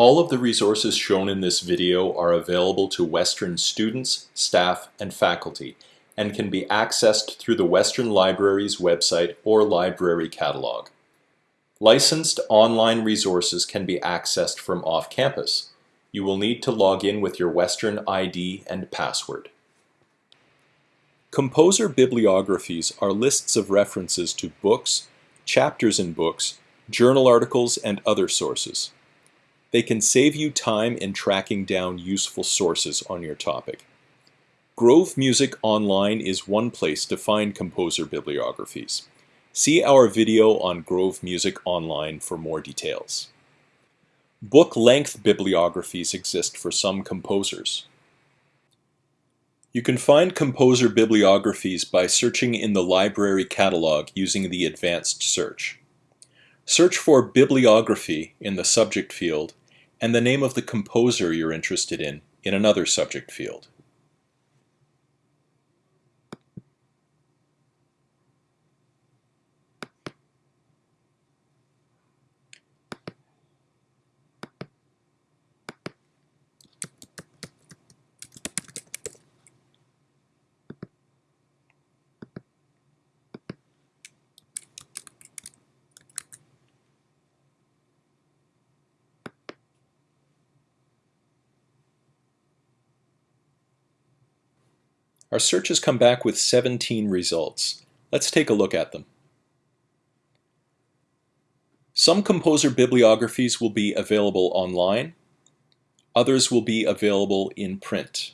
All of the resources shown in this video are available to Western students, staff, and faculty and can be accessed through the Western Library's website or library catalog. Licensed online resources can be accessed from off-campus. You will need to log in with your Western ID and password. Composer bibliographies are lists of references to books, chapters in books, journal articles, and other sources. They can save you time in tracking down useful sources on your topic. Grove Music Online is one place to find composer bibliographies. See our video on Grove Music Online for more details. Book-length bibliographies exist for some composers. You can find composer bibliographies by searching in the library catalog using the advanced search. Search for bibliography in the subject field and the name of the composer you're interested in in another subject field. Our search has come back with 17 results. Let's take a look at them. Some composer bibliographies will be available online. Others will be available in print.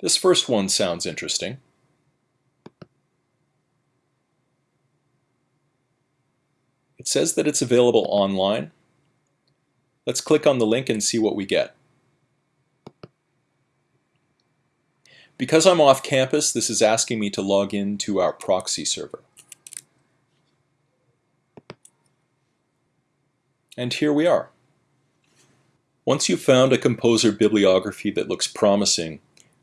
This first one sounds interesting. It says that it's available online. Let's click on the link and see what we get. Because I'm off campus, this is asking me to log in to our proxy server. And here we are. Once you've found a composer bibliography that looks promising,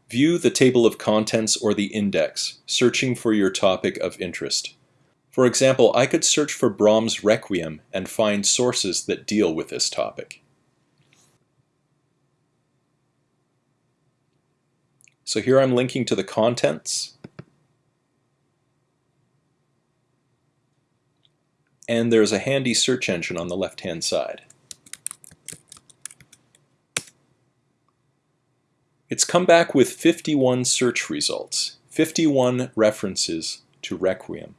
view the table of contents or the index, searching for your topic of interest. For example, I could search for Brahms' Requiem and find sources that deal with this topic. So here I'm linking to the contents. And there's a handy search engine on the left-hand side. It's come back with 51 search results, 51 references to Requiem.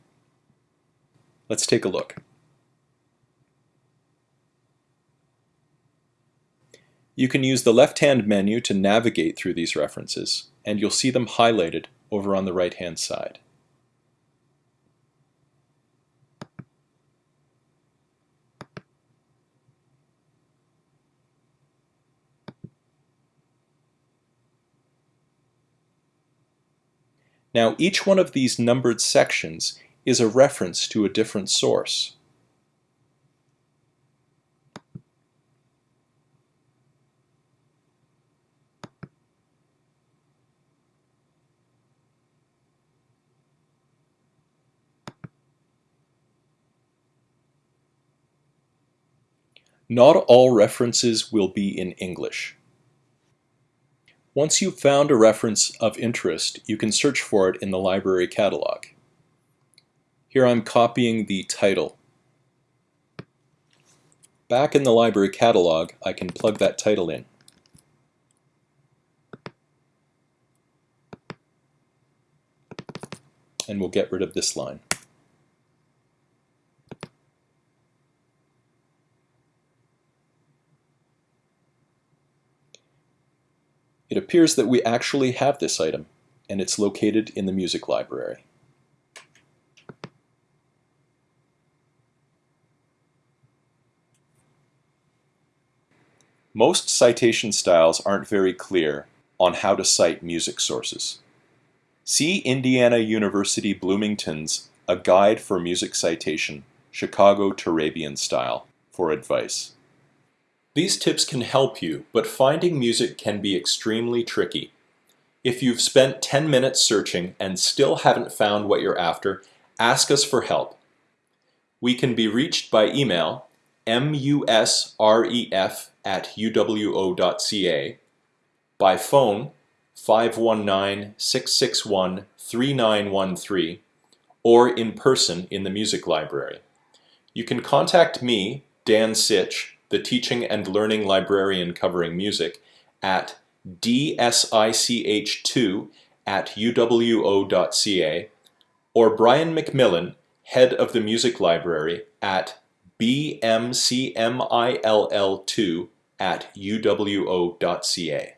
Let's take a look. You can use the left-hand menu to navigate through these references and you'll see them highlighted over on the right hand side. Now each one of these numbered sections is a reference to a different source. Not all references will be in English. Once you've found a reference of interest, you can search for it in the library catalog. Here I'm copying the title. Back in the library catalog, I can plug that title in. And we'll get rid of this line. It appears that we actually have this item, and it's located in the music library. Most citation styles aren't very clear on how to cite music sources. See Indiana University Bloomington's A Guide for Music Citation, Chicago Turabian Style for advice. These tips can help you, but finding music can be extremely tricky. If you've spent 10 minutes searching and still haven't found what you're after, ask us for help. We can be reached by email musref at uwo.ca, by phone 519-661-3913, or in person in the music library. You can contact me, Dan Sich, the teaching and learning librarian covering music, at dsich2 at uwo.ca, or Brian McMillan, head of the music library, at bmcmill2 at uwo.ca.